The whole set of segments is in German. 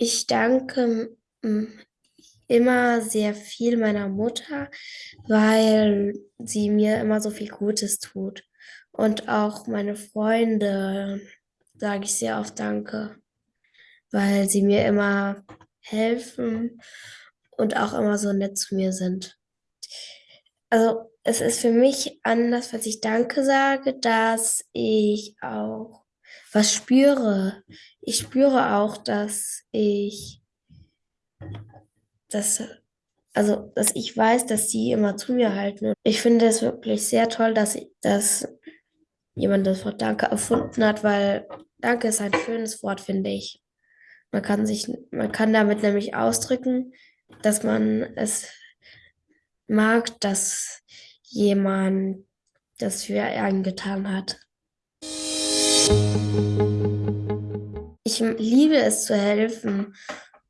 Ich danke hm, immer sehr viel meiner Mutter, weil sie mir immer so viel Gutes tut. Und auch meine Freunde sage ich sehr oft Danke, weil sie mir immer helfen und auch immer so nett zu mir sind. Also es ist für mich anders, was ich Danke sage, dass ich auch was spüre. Ich spüre auch, dass ich, dass, also, dass ich weiß, dass sie immer zu mir halten. Ich finde es wirklich sehr toll, dass, ich, dass jemand das Wort Danke erfunden hat, weil Danke ist ein schönes Wort, finde ich. Man kann sich, man kann damit nämlich ausdrücken, dass man es mag, dass jemand das für einen getan hat. Ich liebe es zu helfen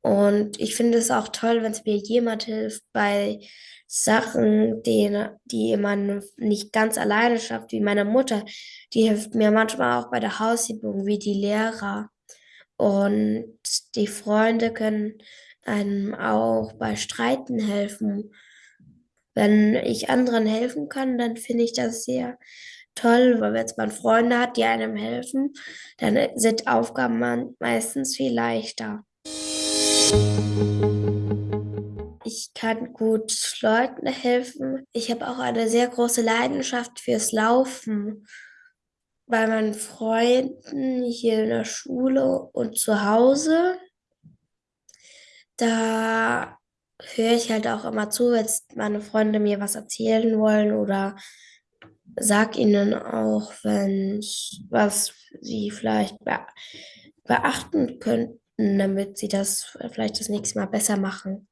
und ich finde es auch toll, wenn es mir jemand hilft bei Sachen, die, die man nicht ganz alleine schafft, wie meine Mutter. Die hilft mir manchmal auch bei der Hausübung, wie die Lehrer. Und die Freunde können einem auch bei Streiten helfen. Wenn ich anderen helfen kann, dann finde ich das sehr toll, weil wenn man Freunde hat, die einem helfen, dann sind Aufgaben meistens viel leichter. Ich kann gut Leuten helfen. Ich habe auch eine sehr große Leidenschaft fürs Laufen. Bei meinen Freunden hier in der Schule und zu Hause, da höre ich halt auch immer zu, wenn meine Freunde mir was erzählen wollen oder sag ihnen auch, wenn was sie vielleicht beachten könnten, damit sie das vielleicht das nächste Mal besser machen.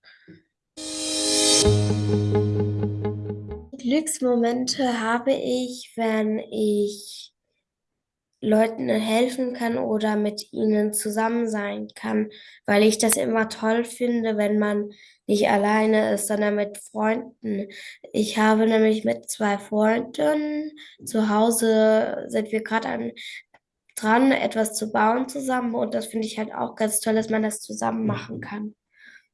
Glücksmomente habe ich, wenn ich Leuten helfen kann oder mit ihnen zusammen sein kann, weil ich das immer toll finde, wenn man nicht alleine ist, sondern mit Freunden. Ich habe nämlich mit zwei Freunden zu Hause sind wir gerade dran, etwas zu bauen zusammen und das finde ich halt auch ganz toll, dass man das zusammen machen kann.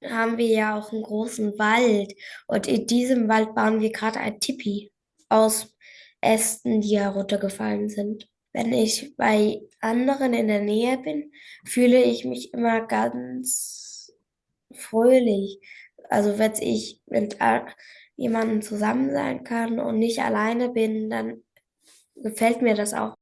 Haben wir ja auch einen großen Wald und in diesem Wald bauen wir gerade ein Tipi aus Ästen, die heruntergefallen sind. Wenn ich bei anderen in der Nähe bin, fühle ich mich immer ganz fröhlich. Also wenn ich mit jemandem zusammen sein kann und nicht alleine bin, dann gefällt mir das auch.